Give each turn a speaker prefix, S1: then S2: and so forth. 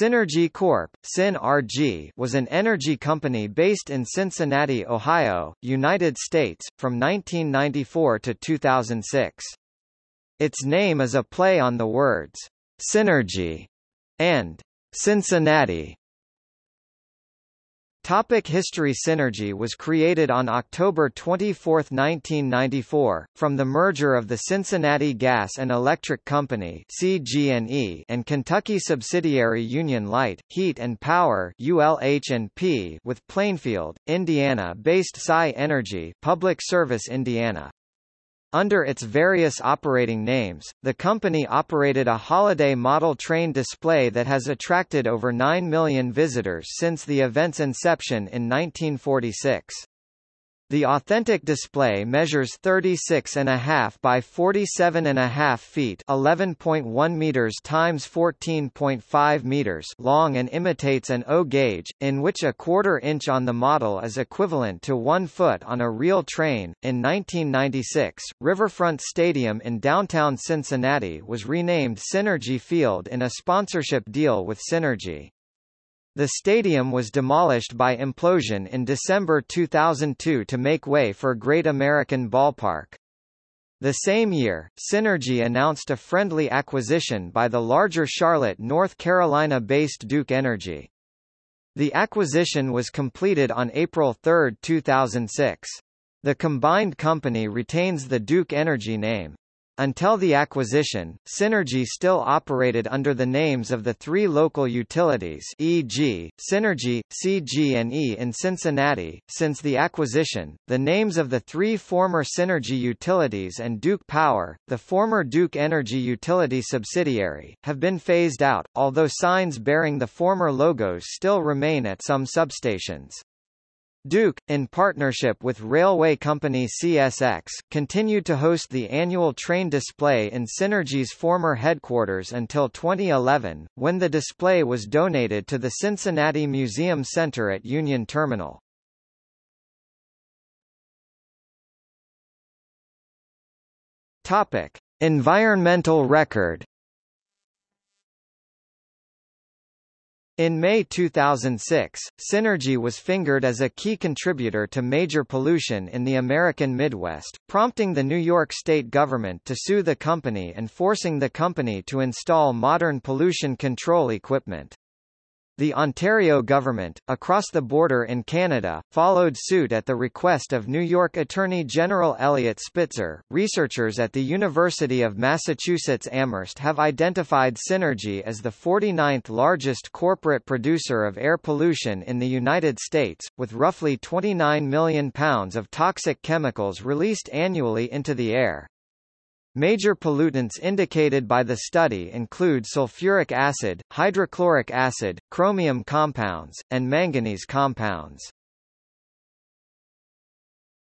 S1: Cinergy Corp. SynRG was an energy company based in Cincinnati, Ohio, United States, from 1994 to 2006. Its name is a play on the words, synergy and Cincinnati. Topic History Cinergy was created on October 24, 1994, from the merger of the Cincinnati Gas and Electric Company CG&E and Kentucky subsidiary Union Light, Heat and Power ULH&P with Plainfield, Indiana-based PSI Energy Public Service Indiana. Under its various operating names, the company operated a holiday model train display that has attracted over 9 million visitors since the event's inception in 1946. The authentic display measures 36.5 by 47.5 feet, 11.1 meters times 14.5 meters long and imitates an O gauge, in which a quarter inch on the model is equivalent to 1 foot on a real train. In 1996, Riverfront Stadium in downtown Cincinnati was renamed Cinergy Field in a sponsorship deal with Cinergy. The stadium was demolished by implosion in December 2002 to make way for Great American Ballpark. The same year, Cinergy announced a friendly acquisition by the larger Charlotte, North Carolina-based Duke Energy. The acquisition was completed on April 3, 2006. The combined company retains the Duke Energy name. Until the acquisition, Cinergy still operated under the names of the three local utilities e.g., Cinergy, CG&E in Cincinnati. Since the acquisition, the names of the three former Cinergy utilities and Duke Power, the former Duke Energy utility subsidiary, have been phased out, although signs bearing the former logos still remain at some substations. Duke, in partnership with railway company CSX, continued to host the annual train display in Cinergy's former headquarters until 2011, when the display was donated to the Cincinnati Museum Center at Union Terminal. Topic: Environmental record In May 2006, Cinergy was fingered as a key contributor to major pollution in the American Midwest, prompting the New York state government to sue the company and forcing the company to install modern pollution control equipment. The Ontario government, across the border in Canada, followed suit at the request of New York Attorney General Eliot Spitzer. Researchers at the University of Massachusetts Amherst have identified Cinergy as the 49th largest corporate producer of air pollution in the United States, with roughly 29 million pounds of toxic chemicals released annually into the air. Major pollutants indicated by the study include sulfuric acid, hydrochloric acid, chromium compounds, and manganese compounds.